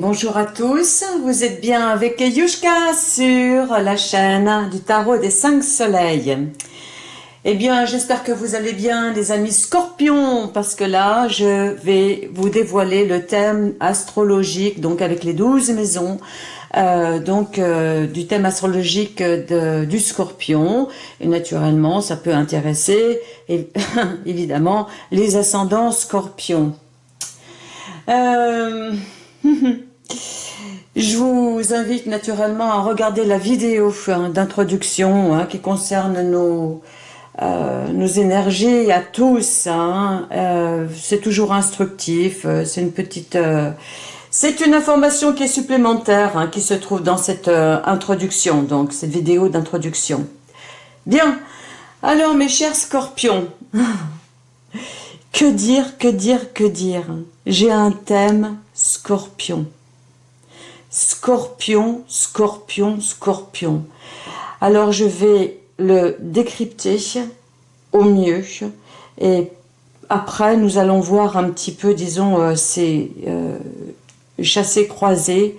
Bonjour à tous, vous êtes bien avec Yushka sur la chaîne du tarot des 5 soleils. Eh bien, j'espère que vous allez bien les amis scorpions, parce que là, je vais vous dévoiler le thème astrologique, donc avec les 12 maisons, euh, donc euh, du thème astrologique du scorpion. Et naturellement, ça peut intéresser, évidemment, les ascendants scorpions. Euh... Je vous invite naturellement à regarder la vidéo hein, d'introduction hein, qui concerne nos, euh, nos énergies à tous. Hein. Euh, c'est toujours instructif, euh, c'est une petite... c'est une information qui est supplémentaire qui se trouve dans cette introduction, donc cette vidéo d'introduction. Bien, alors mes chers scorpions, que dire, que dire, que dire? J'ai un thème scorpion. Scorpion, scorpion, scorpion. Alors je vais le décrypter au mieux et après nous allons voir un petit peu, disons, euh, ces euh, chassés croisés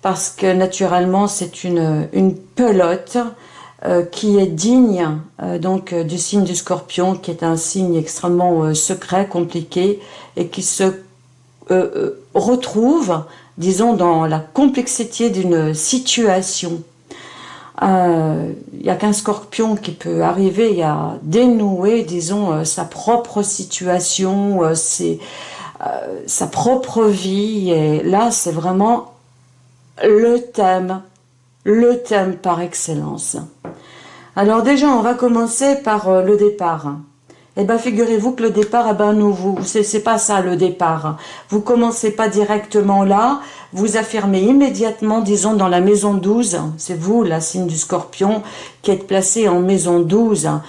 parce que naturellement c'est une, pelote euh, qui est digne donc du signe du scorpion, qui est un signe extrêmement secret, compliqué, et qui se retrouve, disons, dans la complexité d'une situation. Euh, il n'y a qu'un scorpion qui peut arriver à dénouer, disons, euh, sa propre situation, euh, sa propre vie. Et là, c'est vraiment le thème, le thème par excellence. Alors déjà, on va commencer par le départ. Eh bien, figurez-vous que le départ, eh ben, nous, vous, c'est pas ça le départ. Vous commencez pas directement là, vous affirmez immédiatement, disons, dans la maison 12, c'est vous, la signe du scorpion, qui êtes placé en maison 12, hein,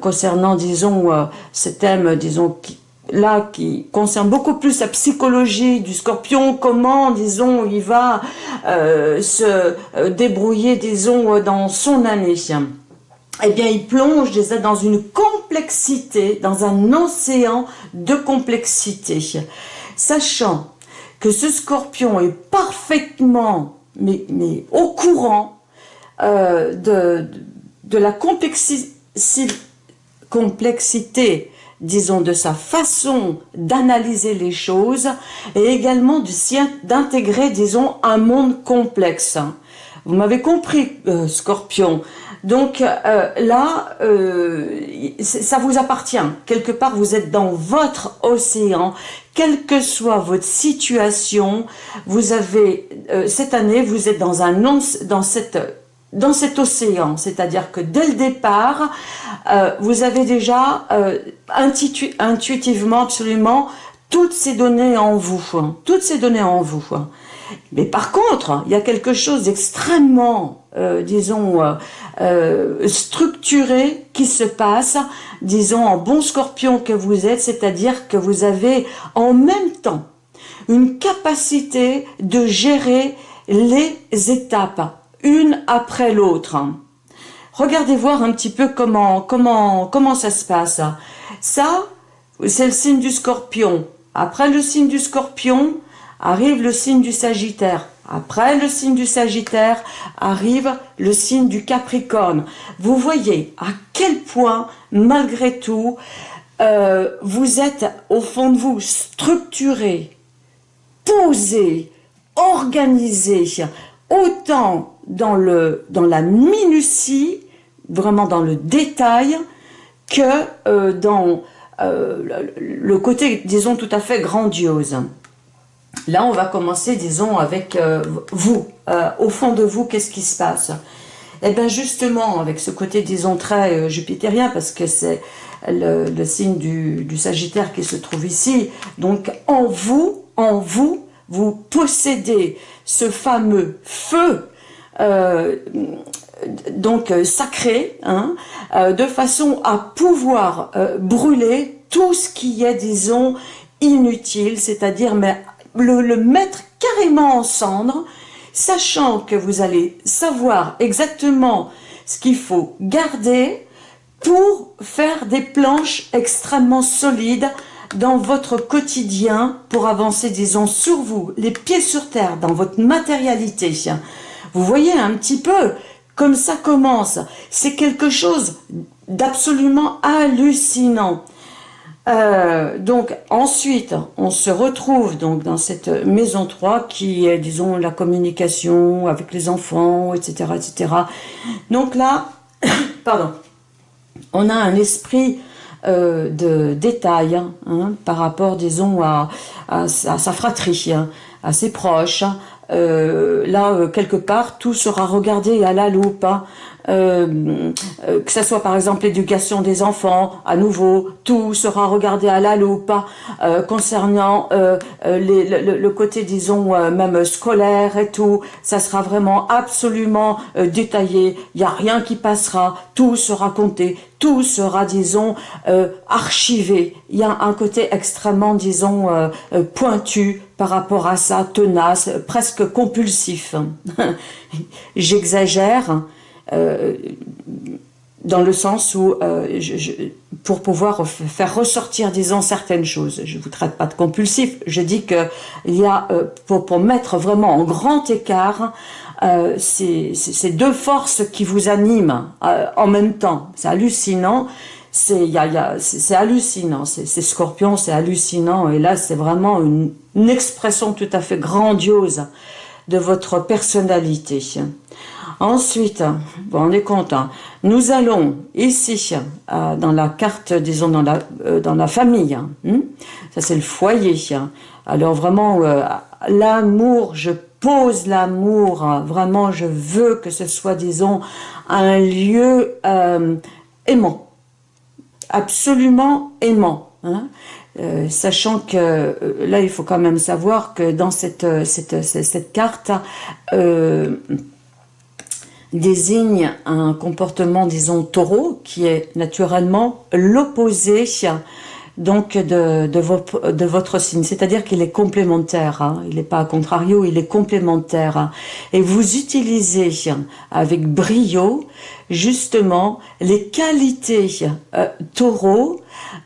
concernant, disons, euh, ce thème, disons, qui, là, qui concerne beaucoup plus la psychologie du scorpion, comment, disons, il va euh, se euh, débrouiller, disons, dans son année eh bien, il plonge déjà dans une complexité, dans un océan de complexité. Sachant que ce scorpion est parfaitement au courant euh, de, la complexité, complexité, disons, de sa façon d'analyser les choses et également d'intégrer, disons, un monde complexe. Vous m'avez compris, euh, Scorpion. Donc euh, là, euh, ça vous appartient. Quelque part, vous êtes dans votre océan. Quelle que soit votre situation, vous avez cette année, vous êtes dans un dans cette dans cet océan, c'est-à-dire que dès le départ, vous avez déjà intuitivement absolument toutes ces données en vous, hein. toutes ces données en vous. Hein. Mais par contre, il y a quelque chose d'extrêmement, euh, disons, euh, euh, structuré qui se passe, disons, en bon scorpion que vous êtes, c'est-à-dire que vous avez en même temps une capacité de gérer les étapes, une après l'autre. Regardez voir un petit peu comment, comment, comment ça se passe. Ça, c'est le signe du scorpion. Après le signe du scorpion, arrive le signe du Sagittaire. Après le signe du Sagittaire, arrive le signe du Capricorne. Vous voyez à quel point, malgré tout, euh, vous êtes au fond de vous structuré, posé, organisé, autant dans, le, dans la minutie, vraiment dans le détail, que euh, dans euh, le côté, disons, tout à fait grandiose. Là, on va commencer, disons, avec euh, vous. Euh, au fond de vous, qu'est-ce qui se passe? Eh bien, justement, avec ce côté, disons, très euh, jupitérien, parce que c'est le, signe du, Sagittaire qui se trouve ici. Donc, en vous, en vous, vous possédez ce fameux feu donc sacré, hein, de façon à pouvoir brûler tout ce qui est, disons, inutile, c'est-à-dire mais le, mettre carrément en cendre, sachant que vous allez savoir exactement ce qu'il faut garder pour faire des planches extrêmement solides dans votre quotidien pour avancer, disons, sur vous, les pieds sur terre, dans votre matérialité. Vous voyez un petit peu comme ça commence. C'est quelque chose d'absolument hallucinant. Euh, donc ensuite, on se retrouve donc dans cette maison 3 qui est, disons, la communication avec les enfants, etc. etc. Donc là, pardon, on a un esprit euh, de détail hein, par rapport, disons, à, sa fratrie, hein, à ses proches. Euh, là, quelque part, tout sera regardé à la loupe. Hein. Euh, euh, que ce soit par exemple l'éducation des enfants, à nouveau, tout sera regardé à la loupe, euh, concernant le, côté, disons, même scolaire et tout, ça sera vraiment absolument détaillé, il n'y a rien qui passera, tout sera compté, tout sera, disons, archivé. Il y a un côté extrêmement, disons, pointu par rapport à ça, tenace, presque compulsif. J'exagère, euh, dans le sens où, euh, pour pouvoir faire ressortir, disons, certaines choses, je ne vous traite pas de compulsif, je dis que il y a, euh, pour, mettre vraiment en grand écart, ces, deux forces qui vous animent en même temps. C'est hallucinant, c'est hallucinant, c'est scorpion, c'est hallucinant, et là c'est vraiment une expression tout à fait grandiose de votre personnalité. Ensuite, bon, on est content. Nous allons ici, euh, dans la carte, disons, dans la, euh, dans la famille. Hein, ça, c'est le foyer. Alors, vraiment, euh, l'amour, je pose l'amour. vraiment, je veux que ce soit, disons, un lieu aimant. Absolument aimant. Hein. sachant que là, il faut quand même savoir que dans cette, cette, cette, carte, désigne un comportement, disons, taureau, qui est naturellement l'opposé donc de, de, votre signe, c'est-à-dire qu'il est complémentaire, hein. il n'est pas contrario, il est complémentaire. Et vous utilisez avec brio justement les qualités euh,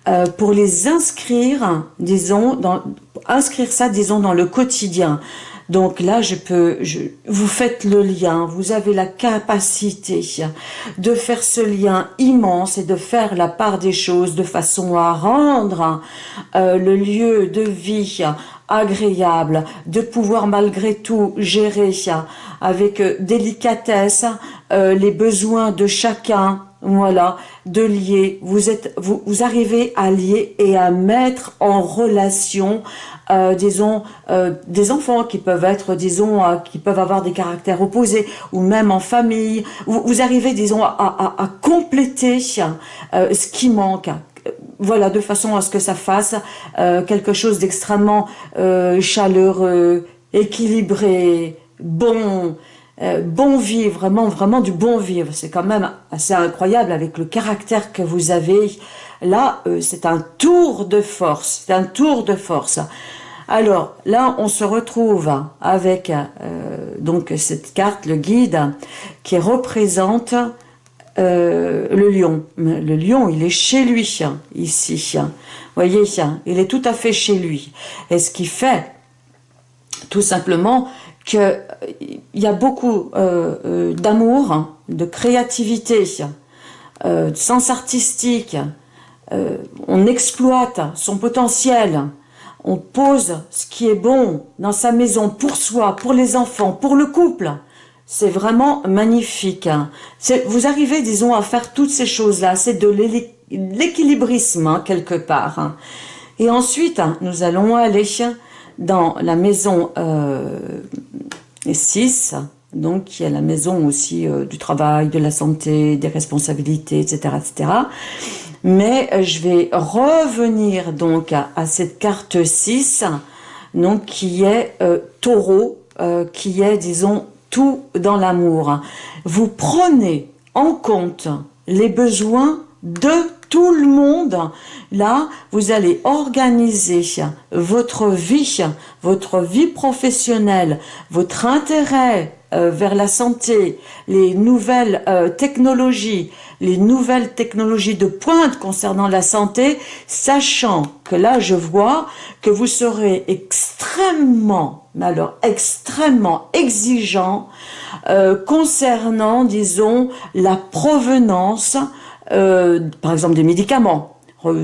euh, pour les inscrire, disons, dans, inscrire ça, disons, dans le quotidien. Donc là, je peux, vous faites le lien, vous avez la capacité de faire ce lien immense et de faire la part des choses de façon à rendre euh, le lieu de vie agréable, de pouvoir malgré tout gérer avec délicatesse euh, les besoins de chacun, voilà, de lier. Vous êtes, vous, vous arrivez à lier et à mettre en relation euh, disons, euh, des enfants qui peuvent être, disons, euh, qui peuvent avoir des caractères opposés, ou même en famille. Vous, arrivez, disons, à, à, compléter ce qui manque. Voilà, de façon à ce que ça fasse quelque chose d'extrêmement chaleureux, équilibré, bon, bon vivre, vraiment, vraiment du bon vivre. C'est quand même assez incroyable avec le caractère que vous avez. Là, c'est un tour de force, c'est un tour de force. Alors là, on se retrouve avec euh, donc cette carte, le guide, qui représente euh, le lion. Le lion, il est chez lui, ici. Voyez, il est tout à fait chez lui. Et ce qui fait, tout simplement, qu'il y a beaucoup euh, d'amour, de créativité, de sens artistique, on exploite son potentiel, on pose ce qui est bon dans sa maison pour soi, pour les enfants, pour le couple. C'est vraiment magnifique. Vous arrivez, disons, à faire toutes ces choses-là. C'est de l'équilibrisme, hein, quelque part. Et ensuite, nous allons aller dans la maison 6, euh, donc qui est la maison aussi euh, du travail, de la santé, des responsabilités, etc., etc. Mais euh, je vais revenir donc à, cette carte 6, donc qui est taureau, qui est, disons, tout dans l'amour. Vous prenez en compte les besoins de tout le monde, là, vous allez organiser votre vie, votre vie professionnelle, votre intérêt euh, vers la santé, les nouvelles euh, technologies, les nouvelles technologies de pointe concernant la santé, sachant que là, je vois que vous serez extrêmement, mais alors extrêmement exigeant euh, concernant, disons, la provenance, par exemple, des médicaments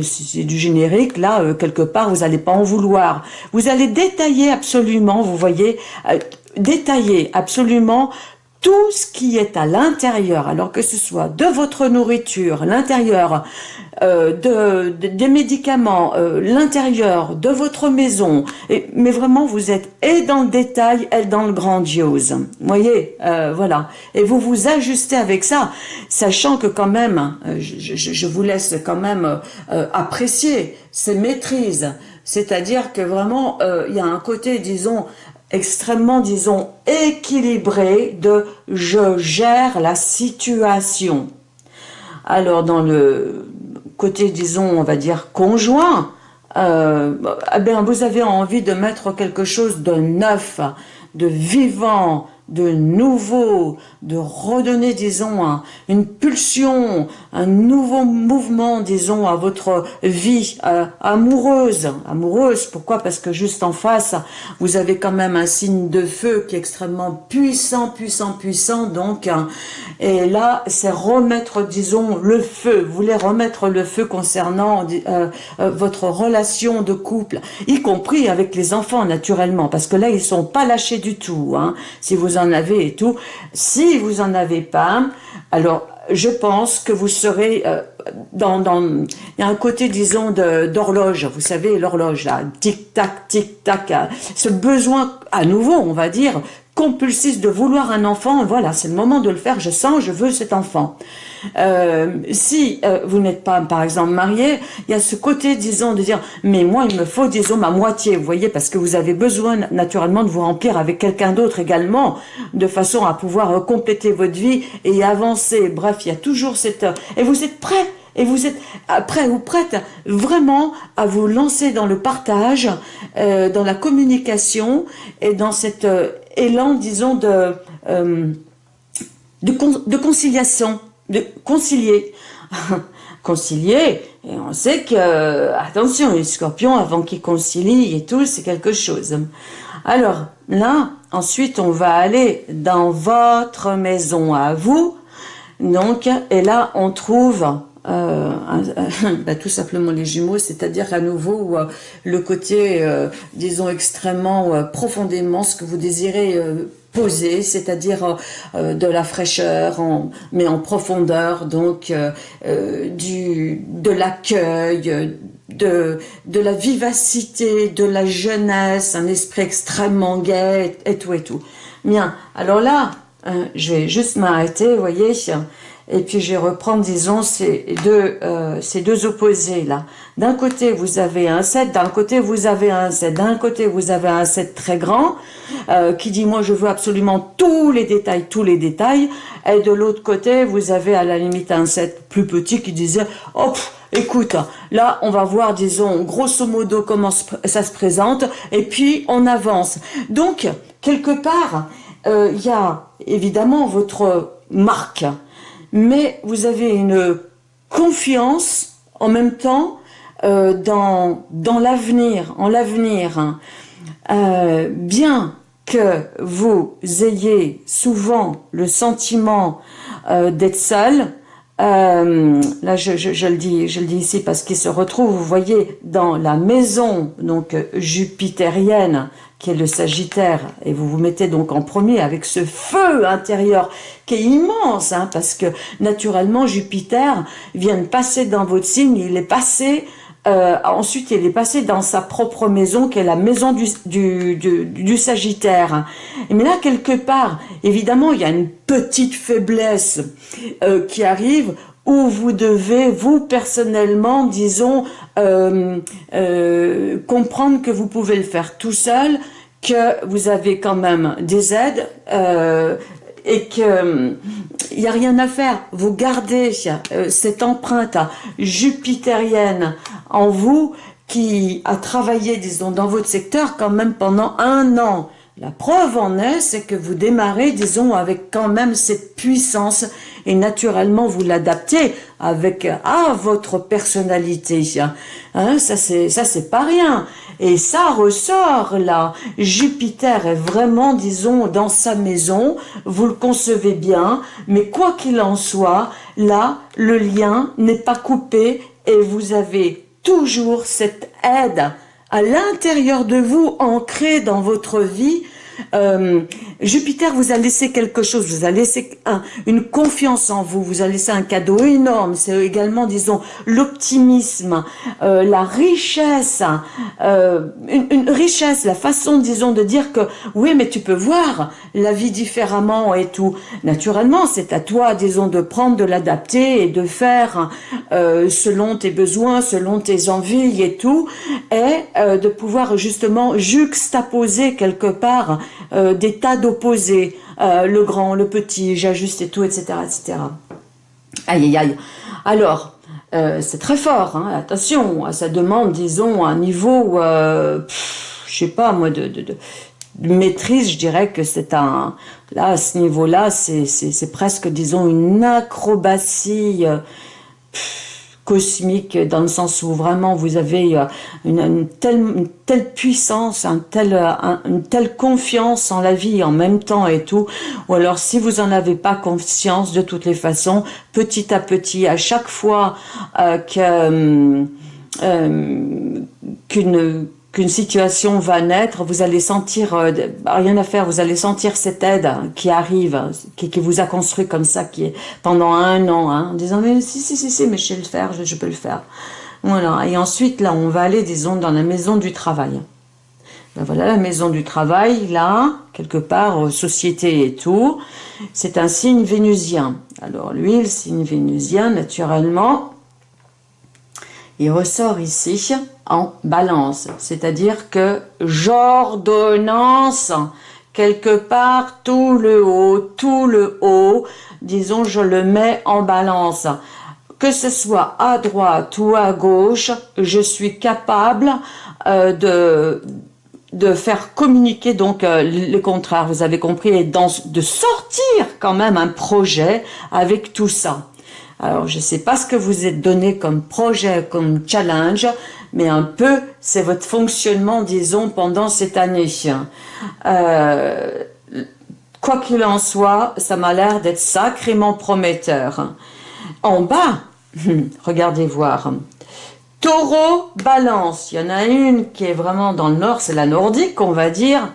si c'est du générique, là, quelque part, vous n'allez pas en vouloir. Vous allez détailler absolument, vous voyez, détailler absolument tout ce qui est à l'intérieur, alors que ce soit de votre nourriture, l'intérieur euh, de, des médicaments, euh, l'intérieur de votre maison, mais vraiment vous êtes et dans le détail et dans le grandiose. Voyez, euh, voilà. Et vous vous ajustez avec ça, sachant que quand même, je vous laisse quand même apprécier ces maîtrises. C'est-à-dire que vraiment, il y a un côté, disons, extrêmement, disons, équilibré de « je gère la situation ». Alors, dans le côté, disons, on va dire conjoint, euh, eh bien, vous avez envie de mettre quelque chose de neuf, de vivant, de nouveau, de redonner, disons, une pulsion, un nouveau mouvement, disons, à votre vie euh, amoureuse. Amoureuse, pourquoi? Parce que juste en face, vous avez quand même un signe de feu qui est extrêmement puissant, puissant, puissant, donc, hein. et là, c'est remettre, disons, le feu. Vous voulez remettre le feu concernant euh, euh, votre relation de couple, y compris avec les enfants, naturellement, parce que là, ils sont pas lâchés du tout, hein, si vous avez et tout. Si vous en avez pas, alors je pense que vous serez euh, dans, dans, un côté, disons, d'horloge, vous savez, l'horloge, là, tic-tac, tic-tac, hein. ce besoin, à nouveau, on va dire, compulsif de vouloir un enfant, voilà, c'est le moment de le faire, je sens, je veux cet enfant. Euh, si euh, vous n'êtes pas, par exemple, marié, il y a ce côté, disons, de dire, mais moi, il me faut, disons, ma moitié, vous voyez, parce que vous avez besoin, naturellement, de vous remplir avec quelqu'un d'autre également, de façon à pouvoir euh, compléter votre vie et avancer. Bref, il y a toujours cette... Et vous êtes prêt et vous êtes prêt ou prête vraiment à vous lancer dans le partage, dans la communication et dans cet élan, disons, de, de, de conciliation de concilier. concilier, et on sait que, attention, les scorpions, avant qu'ils concilient et tout, c'est quelque chose. Alors, là, ensuite, on va aller dans votre maison à vous, donc, et là, on trouve euh, bah, tout simplement les jumeaux, c'est-à-dire à nouveau euh, le côté, euh, disons, extrêmement profondément ce que vous désirez posé, c'est-à-dire de la fraîcheur, mais en profondeur, donc du, de l'accueil, de, de la vivacité, de la jeunesse, un esprit extrêmement gai et, tout et tout. Bien, alors là, je vais juste m'arrêter, vous voyez, et puis je vais reprendre, disons, ces deux, euh, ces deux opposés là. D'un côté, vous avez un 7, d'un côté, vous avez un 7. D'un côté, vous avez un 7 très grand, euh, qui dit, moi, je veux absolument tous les détails, tous les détails. Et de l'autre côté, vous avez à la limite un 7 plus petit qui disait, oh, écoute, là, on va voir, disons, grosso modo, comment ça se présente, et puis on avance. Donc, quelque part, euh, il y a évidemment votre marque, mais vous avez une confiance en même temps euh, dans, l'avenir, en l'avenir. Euh, bien que vous ayez souvent le sentiment euh, d'être seul, là je, je, le dis, je le dis ici parce qu'il se retrouve, vous voyez, dans la maison donc jupitérienne qui est le Sagittaire, et vous vous mettez donc en premier avec ce feu intérieur qui est immense, hein, parce que naturellement Jupiter vient de passer dans votre signe, il est passé, euh, ensuite il est passé dans sa propre maison, qui est la maison du, du, du, Sagittaire. Mais là, quelque part, évidemment, il y a une petite faiblesse euh, qui arrive, où vous devez, vous personnellement, disons, euh, euh, comprendre que vous pouvez le faire tout seul, que vous avez quand même des aides, euh, et que il n'y a rien à faire. Vous gardez cette empreinte jupitérienne en vous qui a travaillé, disons, dans votre secteur quand même pendant un an. La preuve en est, c'est que vous démarrez, disons, avec quand même cette puissance et naturellement vous l'adaptez avec à votre personnalité. Hein, ça c'est ça c'est pas rien. Et ça ressort là. Jupiter est vraiment, disons, dans sa maison. Vous le concevez bien, mais quoi qu'il en soit, là, le lien n'est pas coupé et vous avez toujours cette aide à l'intérieur de vous, ancrée dans votre vie, euh, Jupiter vous a laissé quelque chose, vous a laissé une confiance en vous, vous a laissé un cadeau énorme. C'est également, disons, l'optimisme, euh, la richesse, euh, une, richesse, la façon, disons, de dire que oui, mais tu peux voir la vie différemment et tout. Naturellement, c'est à toi, disons, de prendre, de l'adapter et de faire selon tes besoins, selon tes envies et tout, et de pouvoir justement juxtaposer quelque part euh, des tas d'opposés, euh, le grand, le petit, j'ajuste et tout, etc., etc. Aïe, aïe, aïe. Alors, euh, c'est très fort, hein, attention, ça demande, disons, un niveau, je sais pas moi, de, de, maîtrise, je dirais que c'est un, là, à ce niveau-là, c'est presque, disons, une acrobatie, cosmique dans le sens où vraiment vous avez euh, une, telle, puissance, un tel, une telle confiance en la vie en même temps et tout, ou alors si vous en avez pas conscience de toutes les façons, petit à petit, à chaque fois euh, euh, qu'une qu'une situation va naître, vous allez sentir, euh, rien à faire, vous allez sentir cette aide qui arrive, qui, qui, vous a construit comme ça, qui est pendant un an, hein, en disant, mais si, si, si, si, mais je sais le faire, je, peux le faire. Voilà, et ensuite, là, on va aller, disons, dans la maison du travail. Ben voilà, la maison du travail, là, quelque part, euh, société et tout, c'est un signe vénusien. Alors, lui, le signe vénusien, naturellement, il ressort ici en balance, c'est-à-dire que j'ordonnance quelque part tout le haut, tout le haut, disons je le mets en balance. Que ce soit à droite ou à gauche, je suis capable euh, de de faire communiquer donc euh, le contraire, vous avez compris, et de sortir quand même un projet avec tout ça. Alors, je ne sais pas ce que vous êtes donné comme projet, comme challenge, mais un peu, c'est votre fonctionnement, disons, pendant cette année. Euh, quoi qu'il en soit, ça m'a l'air d'être sacrément prometteur. En bas, regardez voir. Taureau, balance. Il y en a une qui est vraiment dans le nord, c'est la nordique, on va dire.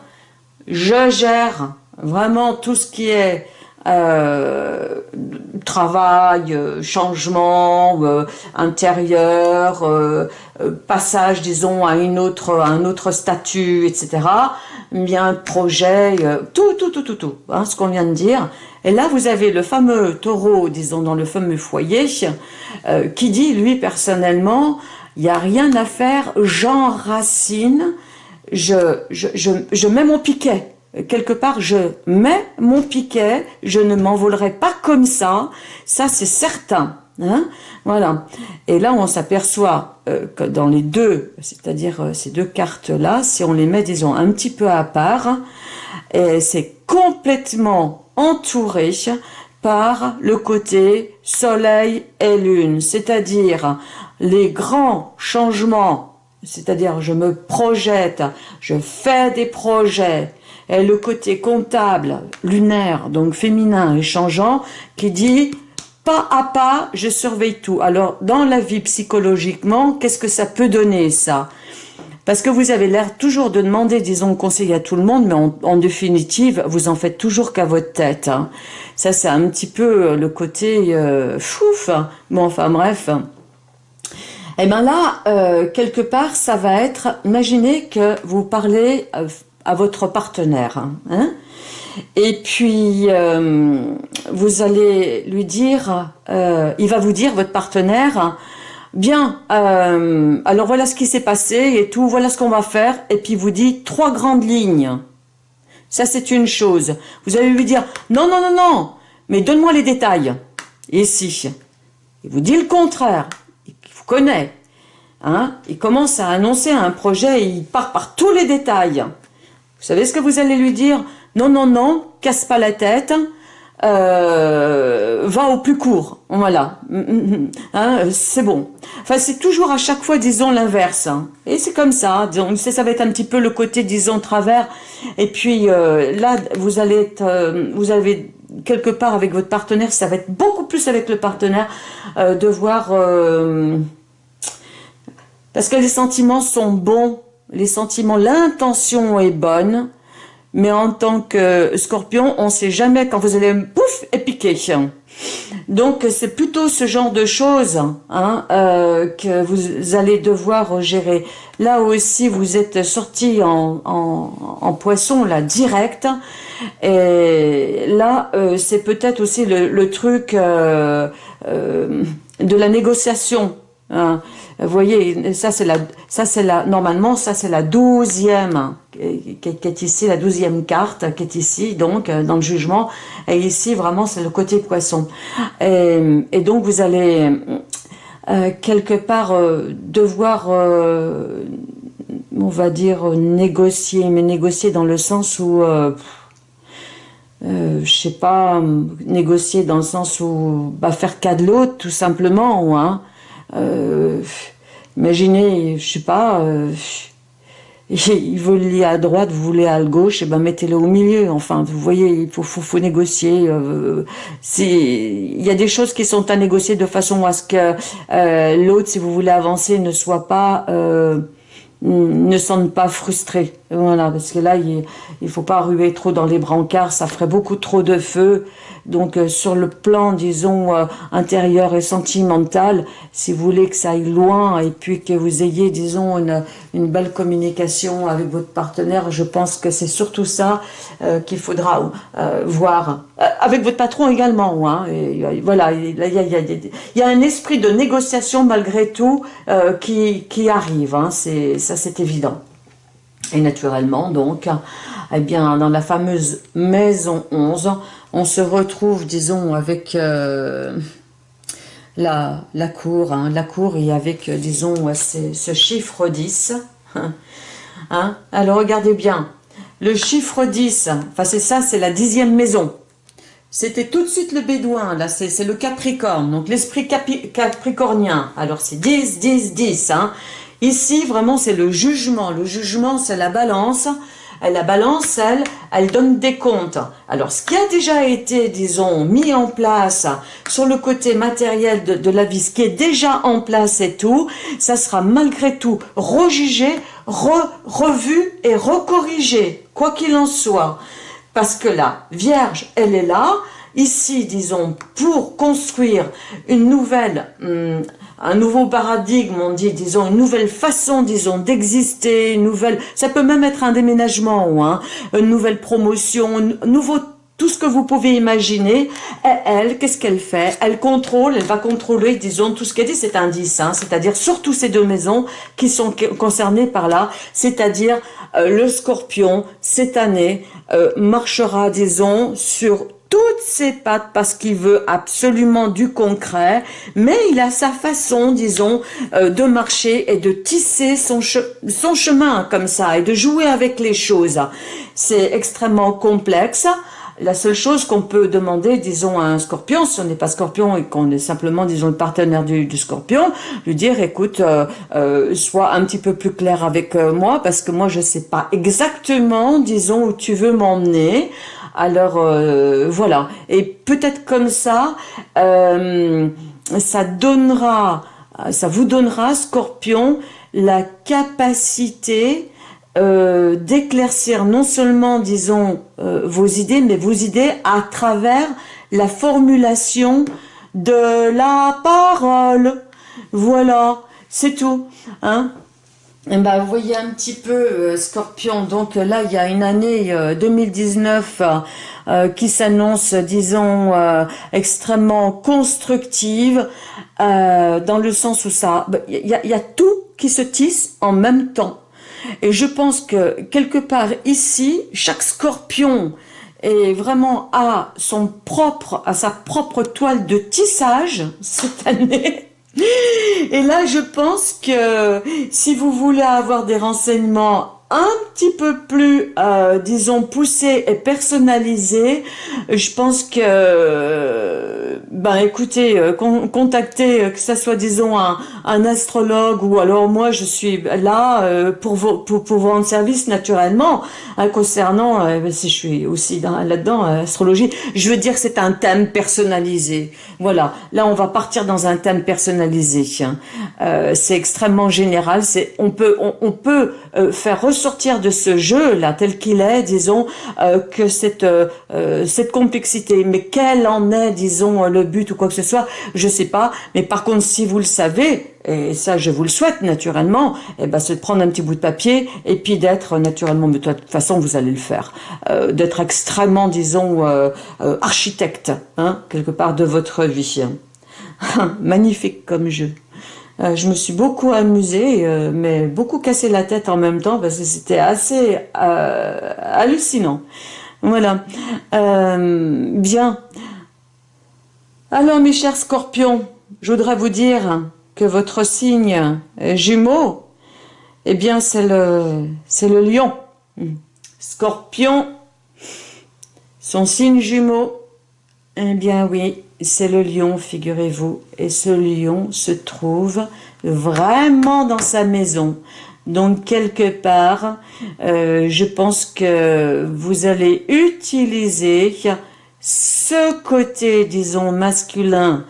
Je gère vraiment tout ce qui est euh, travail, euh, changement euh, intérieur, passage, disons, à une autre, un autre statut, etc. Bien projet, tout, tout, tout, tout, tout, hein, ce qu'on vient de dire. Et là, vous avez le fameux taureau, disons, dans le fameux foyer, qui dit, lui, personnellement, il n'y a rien à faire, j'enracine, je, je, je, je mets mon piquet quelque part, je mets mon piquet, je ne m'envolerai pas comme ça, ça c'est certain. Hein voilà. Et là, on s'aperçoit euh, que dans les deux, c'est-à-dire euh, ces deux cartes-là, si on les met, disons, un petit peu à part, c'est complètement entouré par le côté soleil et lune, c'est-à-dire les grands changements, c'est-à-dire je me projette, je fais des projets, et le côté comptable, lunaire, donc féminin et changeant, qui dit pas à pas, je surveille tout. Alors, dans la vie psychologiquement, qu'est-ce que ça peut donner, ça? Parce que vous avez l'air toujours de demander, disons, conseil à tout le monde, mais en, définitive, vous en faites toujours qu'à votre tête. Hein. Ça, c'est un petit peu le côté euh, fouf. Bon, enfin, bref. Et eh bien là, euh, quelque part, ça va être, imaginez que vous parlez euh, à votre partenaire. Hein. et puis, euh, vous allez lui dire, euh, il va vous dire, votre partenaire, bien, euh, alors voilà ce qui s'est passé et tout, voilà ce qu'on va faire. Et puis, vous dit trois grandes lignes. Ça, c'est une chose. Vous allez lui dire, non, non, non, non, mais donne-moi les détails. Si il vous dit le contraire, il vous connaît, hein, il commence à annoncer un projet et il part par tous les détails. Vous savez ce que vous allez lui dire Non, non, non, casse pas la tête, euh, va au plus court, voilà, hein, c'est bon. Enfin, c'est toujours à chaque fois, disons, l'inverse. Hein. Et c'est comme ça, ça va être un petit peu le côté, disons, travers. Et puis euh, là, vous allez être, euh, vous avez quelque part avec votre partenaire, ça va être beaucoup plus avec le partenaire, de voir... parce que les sentiments sont bons, les sentiments, l'intention est bonne, mais en tant que scorpion, on ne sait jamais quand vous allez pouf et piquer. Donc c'est plutôt ce genre de choses hein, euh, que vous allez devoir gérer. Là aussi, vous êtes sorti en, en, poisson, là, direct. Et là, euh, c'est peut-être aussi le, truc euh, de la négociation. Hein. Vous voyez, ça c'est la, ça c'est la, normalement ça c'est la douzième qui, est ici, la douzième carte qui est ici, donc dans le jugement. Et ici vraiment c'est le côté poisson. Et, donc vous allez euh, quelque part euh, devoir, euh, on va dire négocier, mais négocier dans le sens où je sais pas, négocier dans le sens où bah, faire cas de l'autre, tout simplement, hein, euh, imaginez, je sais pas, euh, il veut lier à droite, vous voulez à gauche, et ben mettez-le au milieu. Enfin, vous voyez, il faut, faut, faut négocier. Euh, il y a des choses qui sont à négocier de façon à ce que euh, l'autre, si vous voulez avancer, ne soit pas euh, ne sente pas frustré. Voilà, parce que là, il ne faut pas ruer trop dans les brancards, ça ferait beaucoup trop de feu. Donc euh, sur le plan, disons, euh, intérieur et sentimental, si vous voulez que ça aille loin et puis que vous ayez, disons, une, une belle communication avec votre partenaire, je pense que c'est surtout ça euh, qu'il faudra voir. Avec votre patron également. Hein, voilà, il y a, un esprit de négociation malgré tout qui, qui arrive. Hein, ça, c'est évident. Et naturellement, donc, eh bien, dans la fameuse maison 11, on se retrouve, disons, avec euh, la, la, cour, hein, la cour et avec, euh, disons, ce chiffre 10. Hein. Alors, regardez bien, le chiffre 10, enfin c'est ça, c'est la dixième maison. C'était tout de suite le bédouin, là, c'est le capricorne, donc l'esprit capricornien. Alors, c'est 10, 10, 10. Hein. Ici, vraiment, c'est le jugement. Le jugement, c'est la balance la balance, elle, elle donne des comptes. Alors, ce qui a déjà été, disons, mis en place sur le côté matériel de, la vie, ce qui est déjà en place et tout, ça sera malgré tout rejugé, revu et recorrigé, quoi qu'il en soit. Parce que la Vierge, elle est là, ici, disons, pour construire une nouvelle... Hum, un nouveau paradigme, on dit, disons, une nouvelle façon, disons, d'exister, une nouvelle, ça peut même être un déménagement, hein, une nouvelle promotion, un nouveau tout ce que vous pouvez imaginer. Et elle, qu'est-ce qu'elle fait? Elle contrôle, elle va contrôler, disons, tout ce qu'elle dit, c'est un 10, hein, c'est-à-dire surtout ces deux maisons qui sont concernées par là, c'est-à-dire euh, le scorpion, cette année, euh, marchera, disons, sur toutes ses pattes parce qu'il veut absolument du concret, mais il a sa façon, disons, euh, de marcher et de tisser son, son chemin comme ça et de jouer avec les choses. C'est extrêmement complexe. La seule chose qu'on peut demander, disons, à un scorpion, si on n'est pas scorpion et qu'on est simplement, disons, le partenaire du, scorpion, lui dire, écoute, euh, euh, sois un petit peu plus clair avec moi, parce que moi, je sais pas exactement, disons, où tu veux m'emmener. Alors euh, voilà, et peut-être comme ça, euh, ça donnera, ça vous donnera, Scorpion, la capacité euh, d'éclaircir non seulement, disons, vos idées, mais vos idées à travers la formulation de la parole. Voilà, c'est tout. Hein ben, vous voyez un petit peu, euh, Scorpion, donc là, il y a une année 2019 euh, euh, qui s'annonce, disons, extrêmement constructive, dans le sens où ça, bah, il y a tout qui se tisse en même temps. Et je pense que quelque part ici, chaque scorpion est vraiment à son propre, à sa propre toile de tissage cette année. Et là, je pense que si vous voulez avoir des renseignements un petit peu plus, euh, disons, poussés et personnalisés, je pense que, ben écoutez, euh, contactez, euh, que ce soit, disons, un, un, astrologue ou alors moi, je suis là pour, vous, pour, pour vous rendre service naturellement, hein, concernant, ben, si je suis aussi là-dedans, astrologie, je veux dire c'est un thème personnalisé. Voilà, là on va partir dans un thème personnalisé. Hein. c'est extrêmement général, c'est on peut, on peut faire sortir de ce jeu-là, tel qu'il est, disons, euh, que cette, euh, euh, cette complexité. Mais quel en est, disons, le but ou quoi que ce soit, je sais pas. Mais par contre, si vous le savez, et ça je vous le souhaite naturellement, eh ben, c'est de prendre un petit bout de papier et puis d'être naturellement, mais de toute façon vous allez le faire, d'être extrêmement, disons, architecte, hein, quelque part de votre vie. Magnifique comme jeu. Euh, je me suis beaucoup amusée, euh, mais beaucoup cassé la tête en même temps parce que c'était assez euh, hallucinant. Voilà. bien. Alors mes chers scorpions, je voudrais vous dire que votre signe jumeau, eh bien c'est le, c'est le lion. Scorpion, son signe jumeau, eh bien oui, c'est le lion, figurez-vous. Et ce lion se trouve vraiment dans sa maison. Donc, quelque part, euh, je pense que vous allez utiliser ce côté, disons, masculin,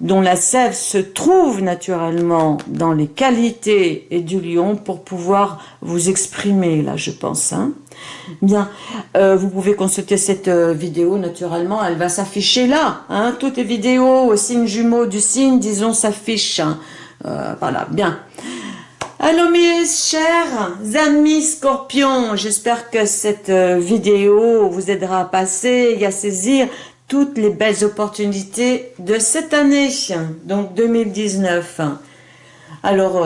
dont la sève se trouve naturellement dans les qualités du lion pour pouvoir vous exprimer, là, je pense. Hein. Bien, euh, vous pouvez consulter cette euh, vidéo, naturellement, elle va s'afficher là. Hein. Toutes les vidéos au signe jumeau du signe, disons, s'affichent. Hein. Euh, voilà, bien. Alors mes chers amis scorpions, j'espère que cette vidéo vous aidera à passer et à saisir toutes les belles opportunités de cette année, donc 2019. Alors,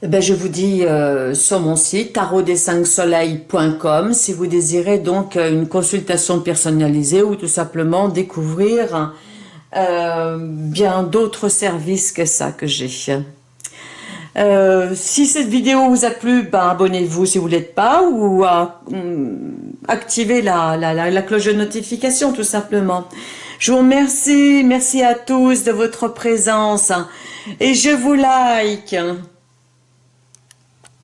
eh ben, je vous dis euh, sur mon site tarotdes5soleils.com si vous désirez donc euh, une consultation personnalisée ou tout simplement découvrir euh, bien d'autres services que ça que j'ai. Si cette vidéo vous a plu, ben, abonnez-vous si vous ne l'êtes pas ou activez la, la, la cloche de notification tout simplement. Je vous remercie, merci à tous de votre présence et je vous like.